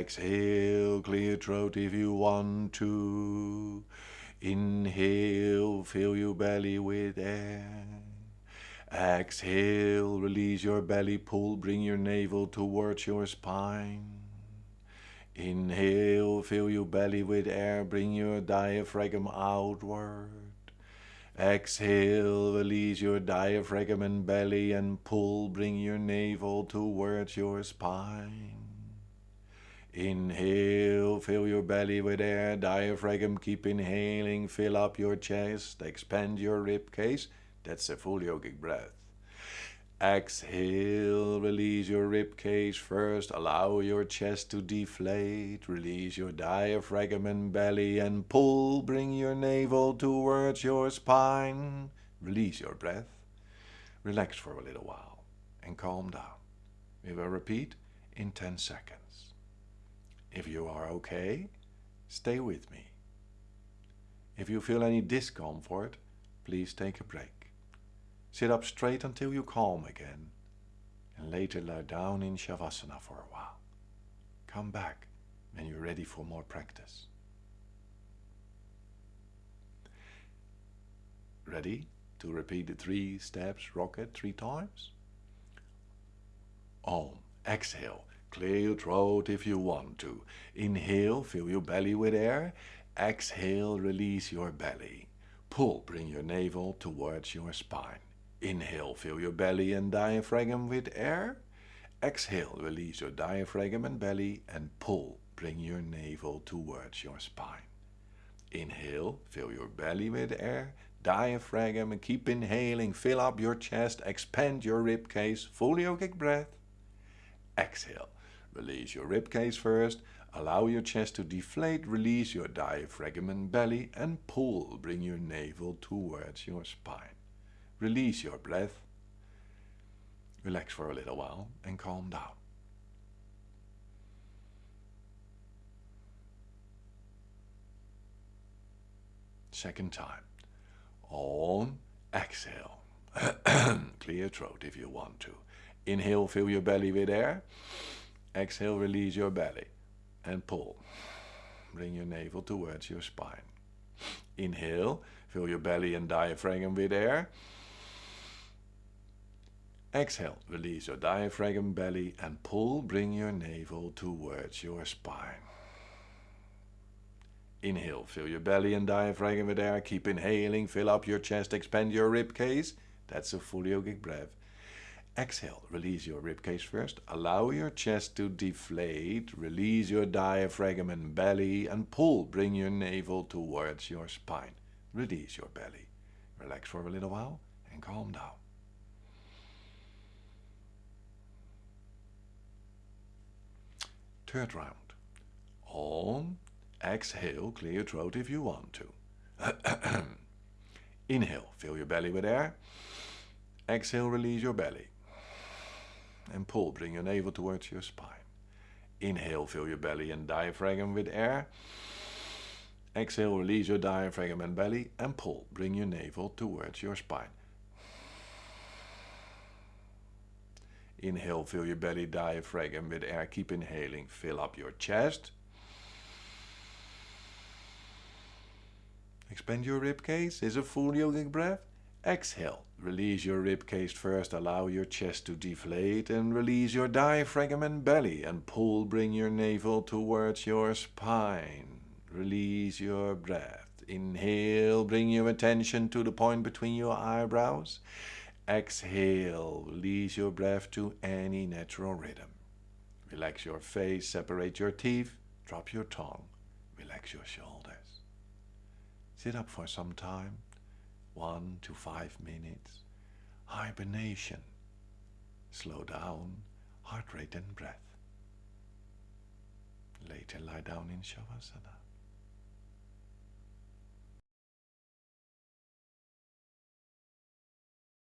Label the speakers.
Speaker 1: Exhale, clear throat if you want to. Inhale, fill your belly with air. Exhale, release your belly, pull, bring your navel towards your spine. Inhale, fill your belly with air, bring your diaphragm outward. Exhale, release your diaphragm and belly and pull, bring your navel towards your spine. Inhale, fill your belly with air, diaphragm, keep inhaling, fill up your chest, expand your rib cage, that's a full yogic breath. Exhale, release your rib cage first. Allow your chest to deflate. Release your diaphragm and belly and pull. Bring your navel towards your spine. Release your breath. Relax for a little while and calm down. We will repeat in 10 seconds. If you are okay, stay with me. If you feel any discomfort, please take a break. Sit up straight until you calm again, and later lie down in Shavasana for a while. Come back when you're ready for more practice. Ready to repeat the three steps rocket three times? Om. Exhale. Clear your throat if you want to. Inhale, fill your belly with air. Exhale, release your belly. Pull, bring your navel towards your spine. Inhale, fill your belly and diaphragm with air. Exhale, release your diaphragm and belly and pull. Bring your navel towards your spine. Inhale, fill your belly with air, diaphragm and keep inhaling. Fill up your chest, expand your ribcage, full yogic breath. Exhale, release your rib cage first. Allow your chest to deflate, release your diaphragm and belly and pull. Bring your navel towards your spine. Release your breath. Relax for a little while and calm down. Second time. Om, exhale. Clear throat if you want to. Inhale, fill your belly with air. Exhale, release your belly and pull. Bring your navel towards your spine. Inhale, fill your belly and diaphragm with air. Exhale, release your diaphragm, belly and pull, bring your navel towards your spine. Inhale, fill your belly and diaphragm with air, keep inhaling, fill up your chest, expand your rib cage. That's a full yogic breath. Exhale, release your rib cage first, allow your chest to deflate, release your diaphragm and belly and pull, bring your navel towards your spine. Release your belly. Relax for a little while and calm down. Third round. Om. Exhale, clear your throat if you want to. Inhale, fill your belly with air. Exhale, release your belly. And pull, bring your navel towards your spine. Inhale, fill your belly and diaphragm with air. Exhale, release your diaphragm and belly and pull, bring your navel towards your spine. Inhale, fill your belly, diaphragm with air. Keep inhaling. Fill up your chest. Expand your rib cage. Is a full yogic breath. Exhale. Release your rib cage first. Allow your chest to deflate and release your diaphragm and belly and pull. Bring your navel towards your spine. Release your breath. Inhale. Bring your attention to the point between your eyebrows. Exhale, release your breath to any natural rhythm. Relax your face, separate your teeth, drop your tongue, relax your shoulders. Sit up for some time, one to five minutes. Hibernation. Slow down, heart rate and breath. Later lie down in Shavasana.